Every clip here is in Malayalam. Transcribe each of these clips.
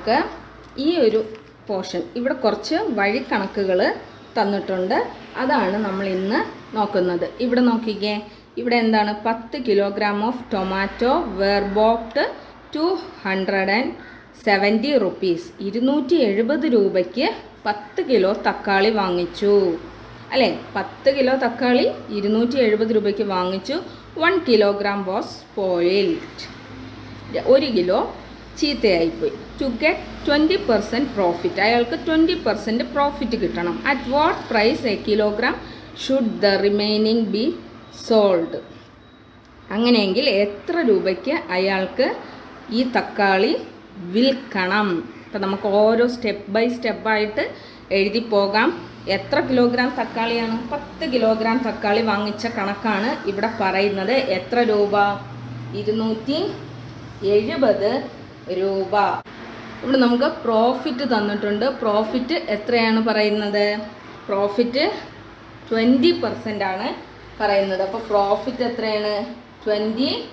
നമുക്ക് ഈ ഒരു പോർഷൻ ഇവിടെ കുറച്ച് വഴിക്കണക്കുകൾ തന്നിട്ടുണ്ട്. അതാണ് നമ്മൾ ഇന്ന് നോക്കുന്നത്. ഇവിടെ നോക്കിക്കേ. ഇവിടെ എന്താണ്? പത്ത് kilogram of tomato were bought two hundred and seventy rupees ഇരുന്നൂറ്റി എഴുപത് രൂപയ്ക്ക് പത്ത് കിലോ തക്കാളി വാങ്ങിച്ചു. അല്ലേ? പത്ത് കിലോ തക്കാളി ഇരുന്നൂറ്റി എഴുപത് രൂപയ്ക്ക് വാങ്ങിച്ചു. വൺ കിലോഗ്രാം വാസ് പോയിൽഡ് ഒരു kilo ചീത്തയായിപ്പോയി. To get twenty percent profit അയാൾക്ക് ട്വന്റി പെർസെന്റ് പ്രോഫിറ്റ് കിട്ടണം. At what price a kilogram should the remaining be sold അങ്ങനെയെങ്കിൽ എത്ര രൂപയ്ക്ക് അയാൾക്ക് ഈ തക്കാളി വിൽക്കണം? അപ്പം നമുക്ക് ഓരോ സ്റ്റെപ്പ് ബൈ സ്റ്റെപ്പായിട്ട് എഴുതി പോകാം. എത്ര കിലോഗ്രാം തക്കാളിയാണ്? പത്ത് കിലോഗ്രാം തക്കാളി വാങ്ങിച്ച കണക്കാണ് ഇവിടെ പറയുന്നത്. എത്ര രൂപ? ഇരുന്നൂറ്റി എഴുപത് രൂപ. ഇവിടെ നമുക്ക് പ്രോഫിറ്റ് തന്നിട്ടുണ്ട്. പ്രോഫിറ്റ് എത്രയാണ് പറയുന്നത്? പ്രോഫിറ്റ് ട്വന്റി പെർസെന്റ് ആണ് പറയുന്നത്. അപ്പോൾ പ്രോഫിറ്റ് എത്രയാണ്? ട്വന്റി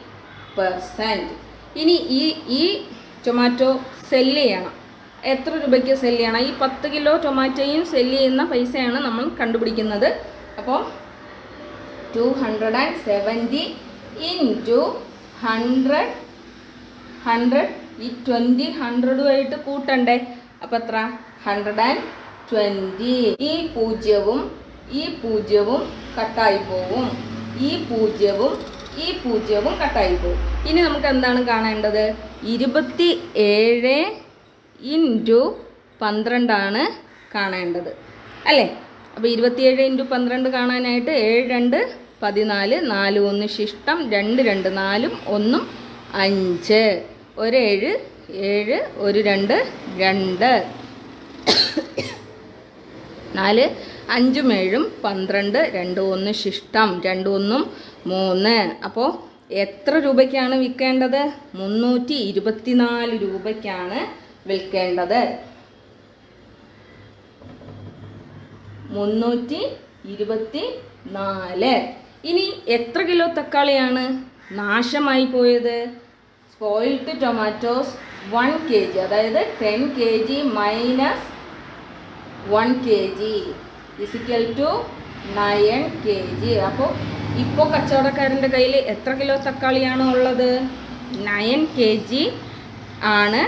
പെർസെന്റ് ഇനി ഈ ഈ ടൊമാറ്റോ സെല്ല് ചെയ്യണം. എത്ര രൂപയ്ക്ക് സെല്ല് ചെയ്യണം? ഈ പത്ത് കിലോ ടൊമാറ്റോയും സെല്ല് ചെയ്യുന്ന പൈസയാണ് നമ്മൾ കണ്ടുപിടിക്കുന്നത്. അപ്പോൾ two hundred and seventy in two hundred hundred ഈ ട്വന്റി ഹൺഡ്രഡുമായിട്ട് കൂട്ടണ്ടേ? അപ്പം എത്ര? ഹൺഡ്രഡ് ആൻഡ് ട്വന്റി ഈ പൂജ്യവും ഈ പൂജ്യവും കട്ടായി പോവും. ഈ പൂജ്യവും ഈ പൂജ്യവും കട്ടായി പോവും. ഇനി നമുക്ക് എന്താണ് കാണേണ്ടത്? ഇരുപത്തി ഏഴ് ഇന്റു പന്ത്രണ്ടാണ് കാണേണ്ടത്. അല്ലേ? അപ്പോൾ ഇരുപത്തിയേഴ് ഇന്റു പന്ത്രണ്ട് കാണാനായിട്ട് ഏഴ് രണ്ട് പതിനാല് നാല് ഒന്ന് ശിഷ്ടം രണ്ട് രണ്ട് നാലും ഒന്നും അഞ്ച്. ഒരേഴ് ഏഴ് ഒരു രണ്ട് രണ്ട്. നാല് അഞ്ചും ഏഴും പന്ത്രണ്ട് രണ്ട് ഒന്ന് ശിഷ്ടം രണ്ട് ഒന്നും മൂന്ന്. അപ്പോൾ എത്ര രൂപയ്ക്കാണ് വിൽക്കേണ്ടത്? മുന്നൂറ്റി ഇരുപത്തിനാല് രൂപയ്ക്കാണ് വിൽക്കേണ്ടത്. മുന്നൂറ്റി ഇരുപത്തി നാല് ഇനി എത്ര കിലോ തക്കാളിയാണ് നാശമായി പോയത്? Spoiled tomatoes one K G അതായത് ten K G minus one K G is equal to nine K G അപ്പോൾ ഇപ്പോൾ കച്ചവടക്കാരന്റെ കയ്യിൽ എത്ര കിലോ തക്കാളിയാണ് ഉള്ളത്? നയൻ കെ ജി ആണ്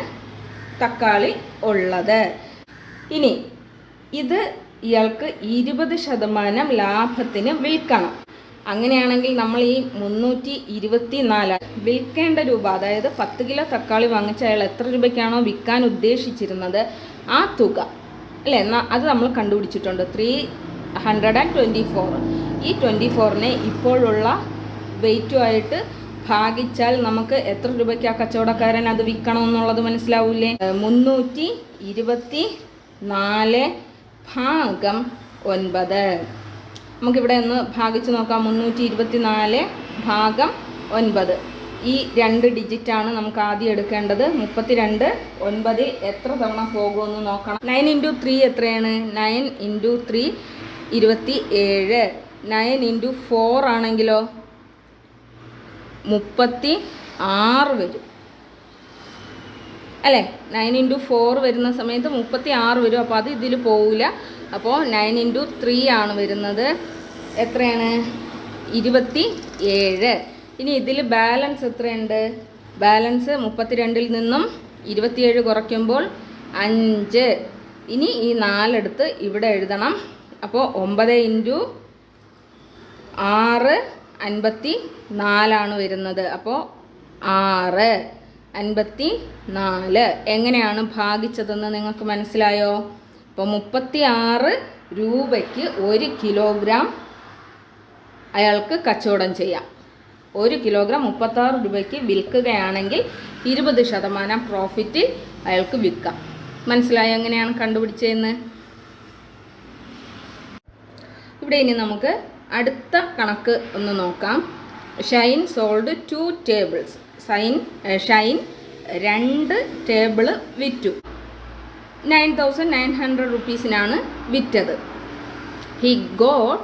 തക്കാളി ഉള്ളത്. ഇനി ഇത് ഇയാൾക്ക് ഇരുപത് ശതമാനം ലാഭത്തിന് വിൽക്കണം. അങ്ങനെയാണെങ്കിൽ നമ്മൾ ഈ മുന്നൂറ്റി ഇരുപത്തി നാല് വിൽക്കേണ്ട രൂപ അതായത് പത്ത് കിലോ തക്കാളി വാങ്ങിച്ച അയാൾ എത്ര രൂപയ്ക്കാണോ വിൽക്കാൻ ഉദ്ദേശിച്ചിരുന്നത് ആ തുക അല്ലേ? എന്നാൽ അത് നമ്മൾ കണ്ടുപിടിച്ചിട്ടുണ്ട്. Three hundred and twenty four ഈ ട്വന്റി ഫോറിനെ ഇപ്പോഴുള്ള വെയിറ്റുമായിട്ട് ഭാഗിച്ചാൽ നമുക്ക് എത്ര രൂപയ്ക്ക് ആ കച്ചവടക്കാരൻ അത് വിൽക്കണം എന്നുള്ളത് മനസ്സിലാവൂലേ? മുന്നൂറ്റി ഇരുപത്തി നാല് ഭാഗം ഒൻപത്. നമുക്കിവിടെ ഒന്ന് ഭാഗിച്ച് നോക്കാം. മുന്നൂറ്റി ഇരുപത്തി നാല് ഭാഗം ഒൻപത്. ഈ രണ്ട് ഡിജിറ്റാണ് നമുക്ക് ആദ്യം എടുക്കേണ്ടത്. മുപ്പത്തിരണ്ട് ഒൻപതിൽ എത്ര തവണ പോകുമെന്ന് നോക്കണം. നയൻ ഇന്റു ത്രീ എത്രയാണ്? നയൻ ഇന്റു ത്രീ ഇരുപത്തി ഏഴ് നയൻ ഇന്റു ഫോർ ആണെങ്കിലോ? മുപ്പത്തി ആറ് വരും. അല്ലേ? നയൻ ഇന്റു ഫോർ വരുന്ന സമയത്ത് മുപ്പത്തി ആറ് വരും. അപ്പോൾ അത് ഇതിൽ പോവില്ല. അപ്പോൾ നയൻ ഇന്റു ത്രീ ആണ് വരുന്നത്. എത്രയാണ്? ഇരുപത്തി ഏഴ് ഇനി ഇതിൽ ബാലൻസ് എത്രയുണ്ട്? ബാലൻസ് മുപ്പത്തിരണ്ടിൽ നിന്നും ഇരുപത്തിയേഴ് കുറയ്ക്കുമ്പോൾ അഞ്ച്. ഇനി ഈ നാലെടുത്ത് ഇവിടെ എഴുതണം. അപ്പോൾ ഒമ്പത് ഇന്റു ആറ് അൻപത്തി നാലാണ് വരുന്നത്. അപ്പോൾ ആറ് അൻപത്തി നാല് എങ്ങനെയാണ് ഭാഗിച്ചതെന്ന് നിങ്ങൾക്ക് മനസ്സിലായോ? അപ്പോൾ മുപ്പത്തി ആറ് രൂപയ്ക്ക് ഒരു കിലോഗ്രാം അയാൾക്ക് കച്ചവടം ചെയ്യാം. ഒരു കിലോഗ്രാം മുപ്പത്താറ് രൂപയ്ക്ക് വിൽക്കുകയാണെങ്കിൽ ഇരുപത് ശതമാനം പ്രോഫിറ്റ് അയാൾക്ക് വിൽക്കാം. മനസ്സിലായോ എങ്ങനെയാണ് കണ്ടുപിടിച്ചതെന്ന്? ഇവിടെ ഇനി നമുക്ക് അടുത്ത കണക്ക് ഒന്ന് നോക്കാം. ഷൈൻ സോൾഡ് ടു ടേബിൾസ് സൈൻ ഷൈൻ രണ്ട് ടേബിൾ വിറ്റു. നയൻ തൗസൻഡ് നയൻ ഹൺഡ്രഡ് റുപ്പീസിനാണ് വിറ്റത്. He got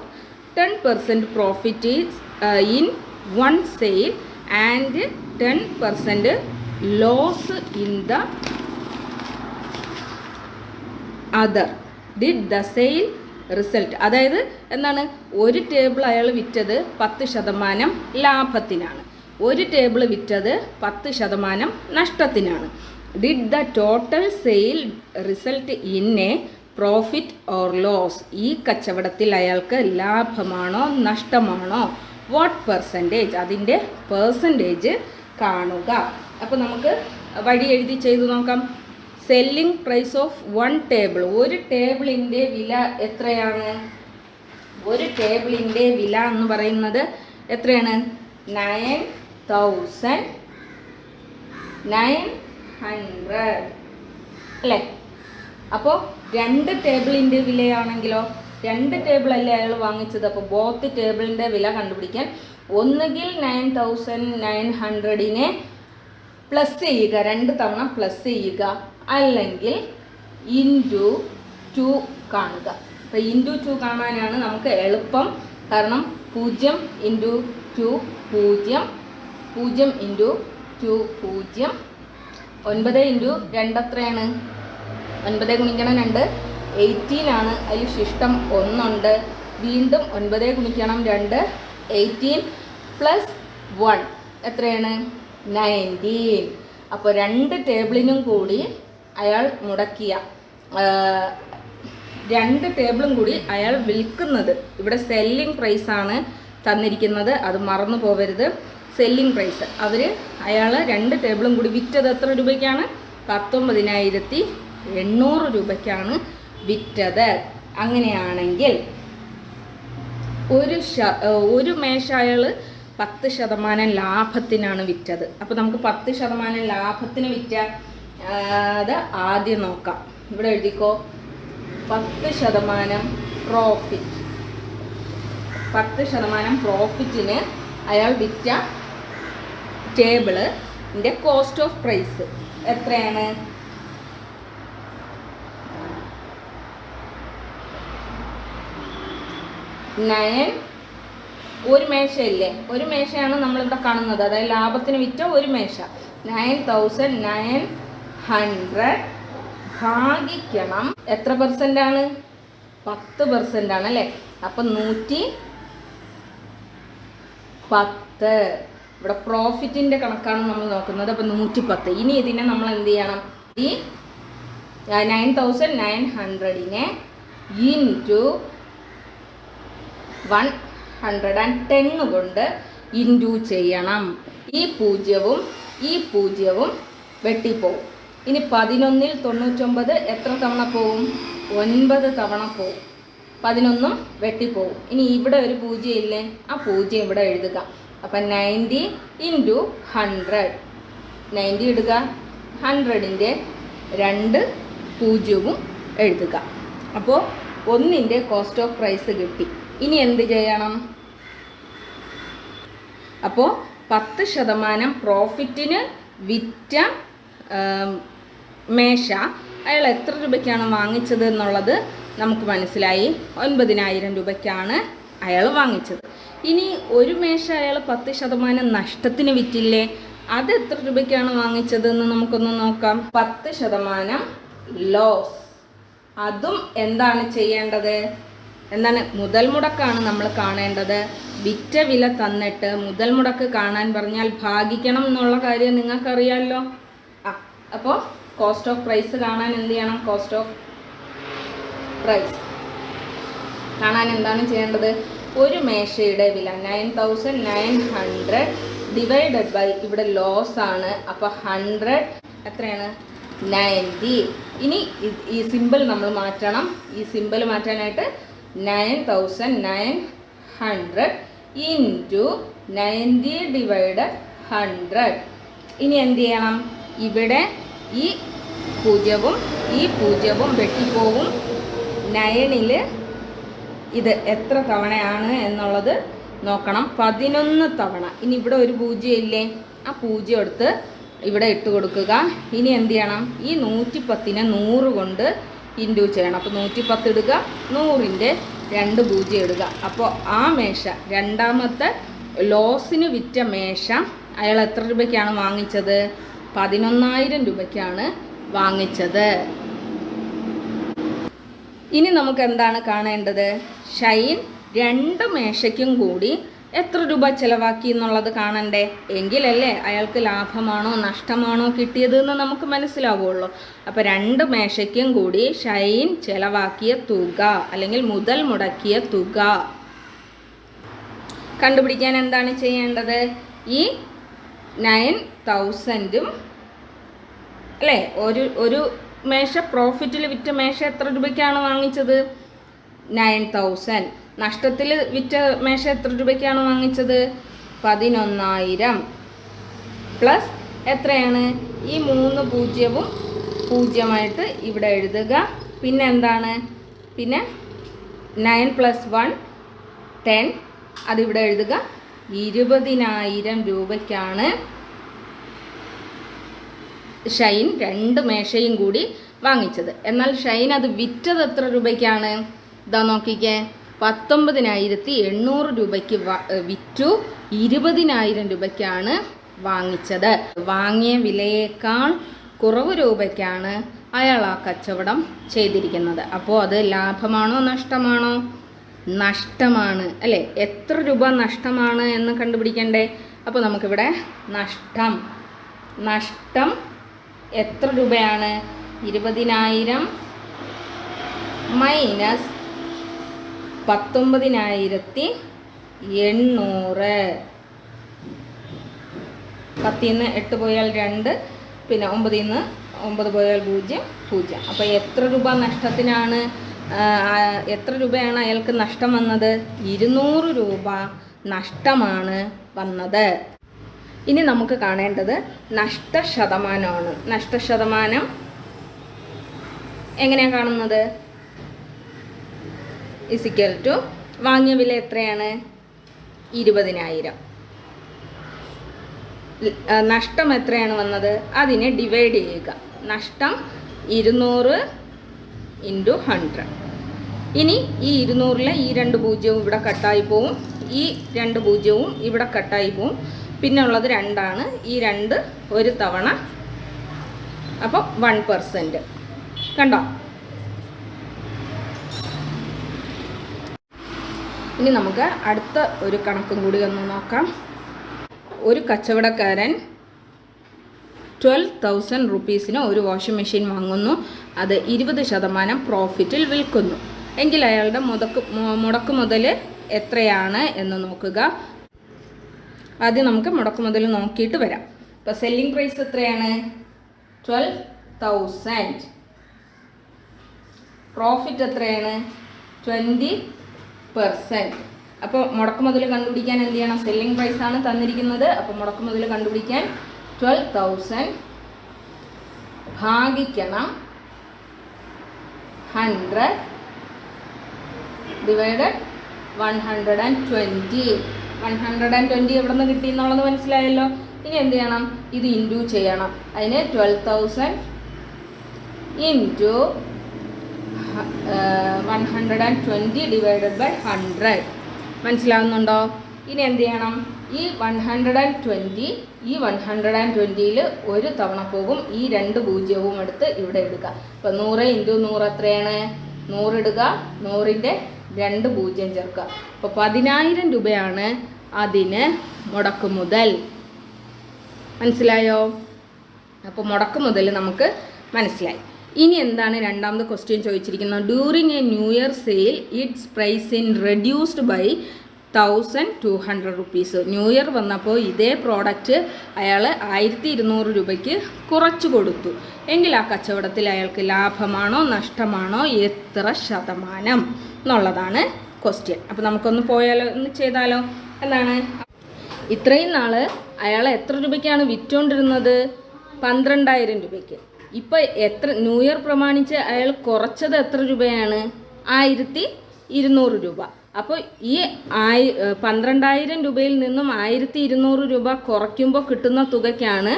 ten percent profit in one sale and ten percent loss in the other did the sale result അതായത് എന്താണ്? ഒരു ടേബിൾ അയാൾ വിറ്റത് പത്ത് ശതമാനം ലാഭത്തിനാണ്. ഒരു ടേബിൾ വിറ്റത് പത്ത് ശതമാനം നഷ്ടത്തിനാണ്. Did the total sale result in a profit or loss ഈ കച്ചവടത്തിൽ അയാൾക്ക് ലാഭമാണോ നഷ്ടമാണോ? വാട്ട് പെർസെന്റേജ് അതിന്റെ പേഴ്സന്റേജ് കാണുക. അപ്പോൾ നമുക്ക് വഴി എഴുതി ചെയ്തു നോക്കാം. Selling price of one table ഒരു ടേബിളിന്റെ വില എത്രയാണ്? ഒരു ടേബിളിന്റെ വില എന്ന് പറയുന്നത് എത്രയാണ്? നയൻ തൗസൻഡ് നയൻ ഹൺഡ്രഡ് അല്ലേ? അപ്പോൾ രണ്ട് ടേബിളിന്റെ വിലയാണെങ്കിലോ രണ്ട് ടേബിൾ അല്ലേ അയാൾ വാങ്ങിച്ചത്? അപ്പോൾ ബോത്ത് ടേബിളിന്റെ വില കണ്ടുപിടിക്കാൻ ഒന്നുകിൽ നയൻ തൗസൻഡ് നയൻ ഹൺഡ്രഡിനെ പ്ലസ് ചെയ്യുക രണ്ട് തവണ പ്ലസ് ചെയ്യുക അല്ലെങ്കിൽ ഇന്റു ടു കാണുക. അപ്പോൾ ഇന്റു ടു കാണാനാണ് നമുക്ക് എളുപ്പം. കാരണം പൂജ്യം ഇന്റു ടു പൂജ്യം പൂജ്യം ഇന്റു ടു പൂജ്യം ഒൻപത് ഇന്റു രണ്ട് എത്രയാണ് ഒൻപത് ഗുണിക്കണം രണ്ട്. എയ്റ്റീൻ ആണ് അതിൽ ശിഷ്ടം ഒന്നുണ്ട്. വീണ്ടും ഒൻപത് ഗുണിക്കണം രണ്ട്. എയ്റ്റീൻ പ്ലസ് വൺ എത്രയാണ്? നയന്റീൻ. അപ്പോൾ രണ്ട് ടേബിളിനും കൂടി അയാൾ മുടക്കിയ രണ്ട് ടേബിളും കൂടി അയാൾ വിൽക്കുന്നത്. ഇവിടെ സെല്ലിംഗ് പ്രൈസാണ് തന്നിരിക്കുന്നത്. അത് മറന്നു പോകരുത് സെല്ലിംഗ് പ്രൈസ്. അവർ അയാൾ രണ്ട് ടേബിളും കൂടി വിറ്റത് എത്ര രൂപയ്ക്കാണ്? പത്തൊമ്പതിനായിരത്തി എണ്ണൂറ് രൂപയ്ക്കാണ് വിറ്റത്. അങ്ങനെയാണെങ്കിൽ ഒരു ശ ഒരു മേശ അയാൾ പത്ത് ശതമാനം ലാഭത്തിനാണ് വിറ്റത്. അപ്പോൾ നമുക്ക് പത്ത് ശതമാനം ലാഭത്തിന് വിറ്റ അത് ആദ്യം നോക്കാം. ഇവിടെ എഴുതിക്കോ. പത്ത് ശതമാനം പ്രോഫിറ്റ് പത്ത് ശതമാനം പ്രോഫിറ്റിന് അയാൾ വിറ്റ ടേബിളിന്റെ കോസ്റ്റ് ഓഫ് പ്രൈസ് എത്രയാണ്? നയൻ ഒരു മേശയില്ലേ? ഒരു മേശയാണ് നമ്മളിവിടെ കാണുന്നത്. അതായത് ലാഭത്തിന് വിറ്റ ഒരു മേശ. നയൻ തൗസൻഡ് നയൻ ഹൺഡ്രഡ് ഭാഗിക്കണം. എത്ര പെർസെന്റ് ആണ്? പത്ത് പെർസെന്റ് ആണ് അല്ലേ? അപ്പം നൂറ്റി പത്ത്. ഇവിടെ പ്രോഫിറ്റിന്റെ കണക്കാണ് നമ്മൾ നോക്കുന്നത്. അപ്പോൾ നൂറ്റി പത്ത് ഇനി ഇതിനെ നമ്മൾ എന്ത് ചെയ്യണം? ഈ nine thousand nine ഹൺഡ്രഡിനെ into one hundred and ten കൊണ്ട് ഇന്റു ചെയ്യണം. ഈ പൂജ്യവും ഈ പൂജ്യവും വെട്ടിപ്പോവും. ഇനി പതിനൊന്നിൽ തൊണ്ണൂറ്റൊമ്പത് എത്ര തവണ പോവും? ഒൻപത് തവണ പോവും. പതിനൊന്നും വെട്ടിപ്പോവും. ഇനി ഇവിടെ ഒരു പൂജ്യം ഇല്ലേ? ആ പൂജ്യം ഇവിടെ എഴുതുക. അപ്പം നയന്റി ഇന്റു ഹൺഡ്രഡ് നയന്റി ഇടുക. ഹൺഡ്രഡിന്റെ രണ്ട് പൂജ്യവും എഴുതുക. അപ്പോൾ ഒന്നിന്റെ കോസ്റ്റ് ഓഫ് പ്രൈസ് കിട്ടി. ഇനി എന്ത് ചെയ്യണം? അപ്പോൾ പത്ത് ശതമാനം പ്രോഫിറ്റിന് വിറ്റ മേശ. അയാൾ എത്ര രൂപയ്ക്കാണ് വാങ്ങിച്ചത് എന്നുള്ളത് നമുക്ക് മനസ്സിലായി. ഒൻപതിനായിരം രൂപയ്ക്കാണ് അയാൾ വാങ്ങിച്ചത്. ഇനി ഒരു മേശ അയാൾ പത്ത് ശതമാനം നഷ്ടത്തിന് വിറ്റില്ലേ? അത് എത്ര രൂപയ്ക്കാണ് വാങ്ങിച്ചതെന്ന് നമുക്കൊന്ന് നോക്കാം. പത്ത് ശതമാനം ലോസ് അതും എന്താണ് ചെയ്യേണ്ടത്? എന്താണ് മുതൽ മുടക്കാണ് നമ്മൾ കാണേണ്ടത്. വിറ്റ വില തന്നിട്ട് മുതൽ മുടക്ക് കാണാൻ പറഞ്ഞാൽ ഭാഗിക്കണം എന്നുള്ള കാര്യം നിങ്ങൾക്കറിയാമല്ലോ ആ അപ്പോൾ കോസ്റ്റ് ഓഫ് പ്രൈസ് കാണാൻ എന്ത് ചെയ്യണം? കോസ്റ്റ് ഓഫ് പ്രൈസ് കാണാൻ എന്താണ് ചെയ്യേണ്ടത്? ഒരു മേശയുടെ വില nine thousand nine hundred divided by ഇവിടെ ലോസ് ആണ്. അപ്പോൾ ഹൺഡ്രഡ് എത്രയാണ്? നയന്റി ഇനി ഈ സിമ്പിൾ നമ്മൾ മാറ്റണം. ഈ സിമ്പിൾ മാറ്റാനായിട്ട് nine thousand nine hundred into ninety divide hundred ഇനി എന്ത് ചെയ്യണം? ഇവിടെ ഈ പൂജ്യവും ഈ പൂജ്യവും വെട്ടിപ്പോവും. നയനിൽ ഇത് എത്ര തവണയാണ് എന്നുള്ളത് നോക്കണം. പതിനൊന്ന് തവണ. ഇനി ഇവിടെ ഒരു പൂജ്യം ഇല്ലേ ആ പൂജ്യം എടുത്ത് ഇവിടെ ഇട്ട് കൊടുക്കുക. ഇനി എന്ത് ചെയ്യണം? ഈ നൂറ്റി പത്തിനെ നൂറ് കൊണ്ട് ഇൻഡു ചെയ്യണം. അപ്പോൾ നൂറ്റി പത്ത് ഇടുക നൂറിന്റെ രണ്ട് പൂജ്യം ഇടുക. അപ്പോൾ ആ മേശ രണ്ടാമത്തെ ലോസിന് വിറ്റ മേശ അയാൾ എത്ര രൂപയ്ക്കാണ് വാങ്ങിച്ചത്? പതിനൊന്നായിരം രൂപയ്ക്കാണ് വാങ്ങിച്ചത്. ഇനി നമുക്ക് എന്താണ് കാണേണ്ടത്? ഷൈൻ രണ്ട് മേശയ്ക്കും കൂടി എത്ര രൂപ ചിലവാക്കി എന്നുള്ളത് കാണണ്ടേ? എങ്കിലല്ലേ അയാൾക്ക് ലാഭമാണോ നഷ്ടമാണോ കിട്ടിയത് എന്ന് നമുക്ക് മനസ്സിലാവുള്ളൂ. അപ്പോൾ രണ്ട് മേശയ്ക്കും കൂടി ഷൈൻ ചിലവാക്കിയ തുക അല്ലെങ്കിൽ മുതൽ മുടക്കിയ തുക. കണ്ടുപിടിക്കാൻ എന്താണ് ചെയ്യേണ്ടത്? ഈ നയൻ തൗസൻഡും അല്ലേ ഒരു ഒരു മേശ പ്രോഫിറ്റിൽ വിറ്റ മേശ എത്ര രൂപയ്ക്കാണ് വാങ്ങിച്ചത്? Nine thousand. നഷ്ടത്തിൽ വിറ്റ മേശ എത്ര രൂപയ്ക്കാണ് വാങ്ങിച്ചത്? പതിനൊന്നായിരം. പ്ലസ് എത്രയാണ്? ഈ മൂന്ന് പൂജ്യവും പൂജ്യമായിട്ട് ഇവിടെ എഴുതുക. പിന്നെ എന്താണ്? പിന്നെ നയൻ പ്ലസ് വൺ ടെൻ അതിവിടെ എഴുതുക. ഇരുപതിനായിരം രൂപയ്ക്കാണ് ഷൈൻ രണ്ട് മേശയും കൂടി വാങ്ങിച്ചത്. എന്നാൽ ഷൈൻ അത് വിറ്റത് എത്ര രൂപയ്ക്കാണ്? ഇതാ നോക്കിക്കേ. പത്തൊമ്പതിനായിരത്തി എണ്ണൂറ് രൂപയ്ക്ക് വിറ്റു. ഇരുപതിനായിരം രൂപയ്ക്കാണ് വാങ്ങിച്ചത്. വാങ്ങിയ വിലയേക്കാൾ കുറവ് രൂപയ്ക്കാണ് അയാൾ ആ കച്ചവടം ചെയ്തിരിക്കുന്നത്. അപ്പോൾ അത് ലാഭമാണോ നഷ്ടമാണോ? നഷ്ടമാണ് അല്ലേ? എത്ര രൂപ നഷ്ടമാണ് എന്ന് കണ്ടുപിടിക്കണ്ടേ? അപ്പോൾ നമുക്കിവിടെ നഷ്ടം നഷ്ടം എത്ര രൂപയാണ്? ഇരുപതിനായിരം മൈനസ് പത്തൊമ്പതിനായിരത്തി എണ്ണൂറ്. പത്തിൽ നിന്ന് എട്ട് പോയാൽ രണ്ട് പിന്നെ ഒമ്പതിൽ നിന്ന് ഒമ്പത് പോയാൽ പൂജ്യം പൂജ്യം. അപ്പോൾ എത്ര രൂപ നഷ്ടത്തിനാണ് എത്ര രൂപയാണ് അയാൾക്ക് നഷ്ടം വന്നത്? ഇരുന്നൂറ് രൂപ നഷ്ടമാണ് വന്നത്. ഇനി നമുക്ക് കാണേണ്ടത് നഷ്ടശതമാനമാണ്. നഷ്ടശതമാനം എങ്ങനെയാണ് കാണുന്നത്? ഇസിക്കൽ ടു വാങ്ങിയ വില എത്രയാണ്? ഇരുപതിനായിരം. നഷ്ടം എത്രയാണ് വന്നത്? അതിനെ ഡിവൈഡ് ചെയ്യുക. നഷ്ടം ഇരുന്നൂറ് ഇന്റു ഹൺഡ്രഡ് ഇനി ഈ ഇരുന്നൂറിലെ ഈ രണ്ട് പൂജ്യവും ഇവിടെ കട്ടായി പോവും. ഈ രണ്ട് പൂജ്യവും ഇവിടെ കട്ടായി പോവും. പിന്നെ ഉള്ളത് രണ്ടാണ്. ഈ രണ്ട് ഒരു തവണ. അപ്പോൾ വൺ പെർസെന്റ് കണ്ടോ? ഇനി നമുക്ക് അടുത്ത ഒരു കണക്കും കൂടി ഒന്ന് നോക്കാം. ഒരു കച്ചവടക്കാരൻ ട്വൽവ് തൗസൻഡ് റുപ്പീസിന് ഒരു വാഷിംഗ് മെഷീൻ വാങ്ങുന്നു. അത് ഇരുപത് ശതമാനം പ്രോഫിറ്റിൽ വിൽക്കുന്നു. എങ്കിൽ അയാളുടെ മുതക്ക് മുടക്ക് മുതൽ എത്രയാണ് എന്ന് നോക്കുക. ആദ്യം നമുക്ക് മുടക്ക് മുതൽ നോക്കിയിട്ട് വരാം. ഇപ്പോൾ സെല്ലിംഗ് പ്രൈസ് എത്രയാണ്? ട്വൽവ് തൗസൻഡ് പ്രോഫിറ്റ് എത്രയാണ്? ട്വന്റി പെർസെന്റ് അപ്പോൾ മുടക്ക് മുതൽ കണ്ടുപിടിക്കാൻ എന്ത് ചെയ്യണം? സെല്ലിംഗ് ആണ് തന്നിരിക്കുന്നത്. അപ്പോൾ മുടക്ക് മുതൽ കണ്ടുപിടിക്കാൻ twelve thousand ഭാഗിക്കണം hundred divided one hundred and twenty hundred and twenty എവിടെ നിന്ന് കിട്ടി എന്നുള്ളത് മനസ്സിലായല്ലോ. ഇനി എന്ത് ചെയ്യണം? ഇത് ഇന്റു ചെയ്യണം. അതിന് twelve thousand into one hundred and twenty divided by hundred മനസ്സിലാവുന്നുണ്ടോ? ഇനി എന്ത് ചെയ്യണം? ഈ വൺ ഹൺഡ്രഡ് ആൻഡ് ട്വന്റി ഈ വൺ ഹൺഡ്രഡ് ആൻഡ് ട്വന്റിയിൽ ഒരു തവണ പോകും. ഈ രണ്ട് പൂജ്യവും എടുത്ത് ഇവിടെ എടുക്കുക. അപ്പോൾ നൂറ് ഇന്റു നൂറ് എത്രയാണ്? നൂറിടുക നൂറിന്റെ രണ്ട് പൂജ്യം ചേർക്കുക. അപ്പോൾ പതിനായിരം രൂപയാണ് അതിന് മുടക്ക് മുതൽ മനസ്സിലായോ? അപ്പോൾ മുടക്ക് മുതൽ നമുക്ക് മനസ്സിലായി. ഇനി എന്താണ് രണ്ടാമത് ക്വസ്റ്റ്യൻ ചോദിച്ചിരിക്കുന്നത്? During a new year sale its price in reduced by thousand two hundred rupees new year വന്നപ്പോൾ ഇതേ പ്രോഡക്റ്റ് അയാൾ ആയിരത്തി ഇരുന്നൂറ് രൂപയ്ക്ക് കുറച്ചു കൊടുത്തു. എങ്കിൽ ആ കച്ചവടത്തിൽ അയാൾക്ക് ലാഭമാണോ നഷ്ടമാണോ എത്ര ശതമാനം എന്നുള്ളതാണ് ക്വസ്റ്റ്യൻ അപ്പോൾ നമുക്കൊന്ന് പോയാലോ ഒന്ന് ചെയ്താലോ? എന്താണ്? ഇത്രയും നാൾ അയാൾ എത്ര രൂപയ്ക്കാണ് വിറ്റുകൊണ്ടിരുന്നത് പന്ത്രണ്ടായിരം രൂപയ്ക്ക്. ഇപ്പോൾ എത്ര ന്യൂ ഇയർ പ്രമാണിച്ച് അയാൾ കുറച്ചത് എത്ര രൂപയാണ്? ആയിരത്തി ഇരുന്നൂറ് രൂപ. അപ്പോൾ ഈ ആയി പന്ത്രണ്ടായിരം രൂപയിൽ നിന്നും ആയിരത്തി ഇരുന്നൂറ് രൂപ കുറയ്ക്കുമ്പോൾ കിട്ടുന്ന തുകയ്ക്കാണ്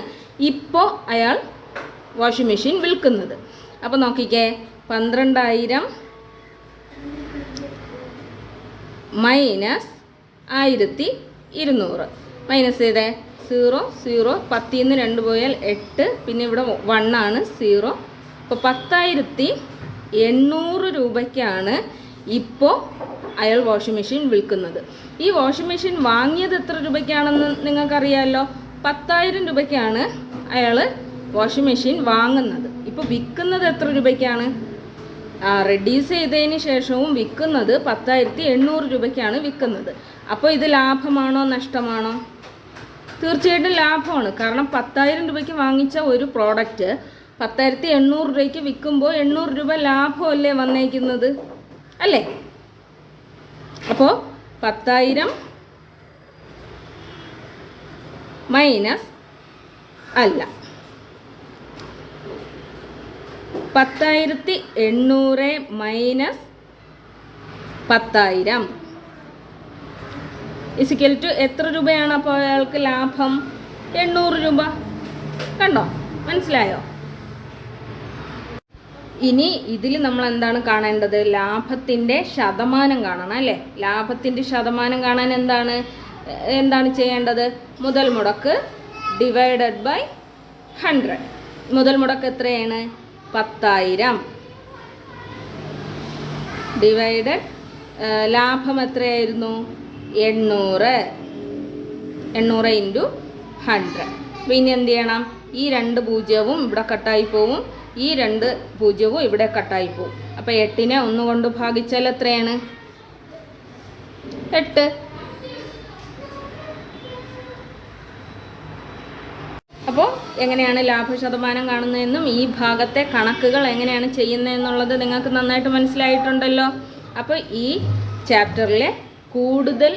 ഇപ്പോൾ അയാൾ വാഷിംഗ് മെഷീൻ വിൽക്കുന്നത്. അപ്പോൾ നോക്കിക്കേ പന്ത്രണ്ടായിരം മൈനസ് ആയിരത്തി ഇരുന്നൂറ്. മൈനസ് ചെയ്തേ സീറോ സീറോ പത്തിൽ നിന്ന് രണ്ട് പോയാൽ എട്ട്. പിന്നെ ഇവിടെ വണ്ണാണ് സീറോ അപ്പോൾ പത്തായിരത്തി എണ്ണൂറ് രൂപയ്ക്കാണ് ഇപ്പോൾ അയാൾ വാഷിംഗ് മെഷീൻ വിൽക്കുന്നത്. ഈ വാഷിംഗ് മെഷീൻ വാങ്ങിയത് എത്ര രൂപയ്ക്കാണെന്ന് നിങ്ങൾക്കറിയാമല്ലോ പത്തായിരം രൂപയ്ക്കാണ് അയാൾ വാഷിംഗ് മെഷീൻ വാങ്ങുന്നത്. ഇപ്പോൾ വിൽക്കുന്നത് എത്ര രൂപയ്ക്കാണ്? റെഡ്യൂസ് ചെയ്തതിന് ശേഷവും വിൽക്കുന്നത് പത്തായിരത്തി എണ്ണൂറ് രൂപയ്ക്കാണ് വിൽക്കുന്നത്. അപ്പോൾ ഇത് ലാഭമാണോ നഷ്ടമാണോ? തീർച്ചയായിട്ടും ലാഭമാണ്. കാരണം പത്തായിരം രൂപയ്ക്ക് വാങ്ങിച്ച ഒരു പ്രോഡക്റ്റ് പത്തായിരത്തി എണ്ണൂറ് രൂപയ്ക്ക് വിൽക്കുമ്പോൾ എണ്ണൂറ് രൂപ ലാഭമല്ലേ വന്നേക്കുന്നത്? അല്ലേ? അപ്പോൾ പത്തായിരം മൈനസ് അല്ല. പത്തായിരത്തി എണ്ണൂറ് മൈനസ് പത്തായിരം. ഇസിക്കൽ ടു എത്ര രൂപയാണ് അപ്പോൾ അയാൾക്ക് ലാഭം? എണ്ണൂറ് രൂപ. കണ്ടോ? മനസ്സിലായോ? ഇനി ഇതിൽ നമ്മൾ എന്താണ് കാണേണ്ടത്? ലാഭത്തിന്റെ ശതമാനം കാണണം അല്ലേ? ലാഭത്തിന്റെ ശതമാനം കാണാൻ എന്താണ് എന്താണ് ചെയ്യേണ്ടത്? മുതൽ മുടക്ക് ഡിവൈഡഡ് ബൈ ഹൺഡ്രഡ് മുതൽ മുടക്ക് എത്രയാണ്? പത്തായിരം. ഡിവൈഡഡ് ലാഭം എത്രയായിരുന്നു? എണ്ണൂറ്. എണ്ണൂറ് ഇന്റു ഹൺഡ്രഡ് അപ്പോൾ ഇനി എന്ത് ചെയ്യണം? ഈ രണ്ട് പൂജ്യവും ഇവിടെ കട്ടായി പോവും. ഈ രണ്ട് പൂജ്യവും ഇവിടെ കട്ടായി പോവും. അപ്പോൾ എട്ടിനെ ഒന്ന് കൊണ്ട് ഭാഗിച്ചാൽ എത്രയാണ്? എട്ട്. അപ്പോൾ എങ്ങനെയാണ് ലാഭശതമാനം കാണുന്നതെന്നും ഈ ഭാഗത്തെ കണക്കുകൾ എങ്ങനെയാണ് ചെയ്യുന്നതെന്നുള്ളത് നിങ്ങൾക്ക് നന്നായിട്ട് മനസ്സിലായിട്ടുണ്ടല്ലോ. അപ്പോൾ ഈ ചാപ്റ്ററിലെ കൂടുതൽ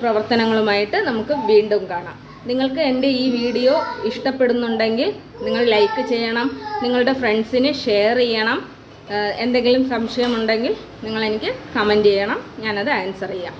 പ്രവർത്തനങ്ങളുമായിട്ട് നമുക്ക് വീണ്ടും കാണാം. നിങ്ങൾക്ക് എന്റെ ഈ വീഡിയോ ഇഷ്ടപ്പെടുന്നുണ്ടെങ്കിൽ നിങ്ങൾ ലൈക്ക് ചെയ്യണം നിങ്ങളുടെ ഫ്രണ്ട്സിന് ഷെയർ ചെയ്യണം എന്തെങ്കിലും സംശയമുണ്ടെങ്കിൽ നിങ്ങൾ എനിക്ക് കമന്റ് ചെയ്യണം ഞാനത് ആൻസർ ചെയ്യാം.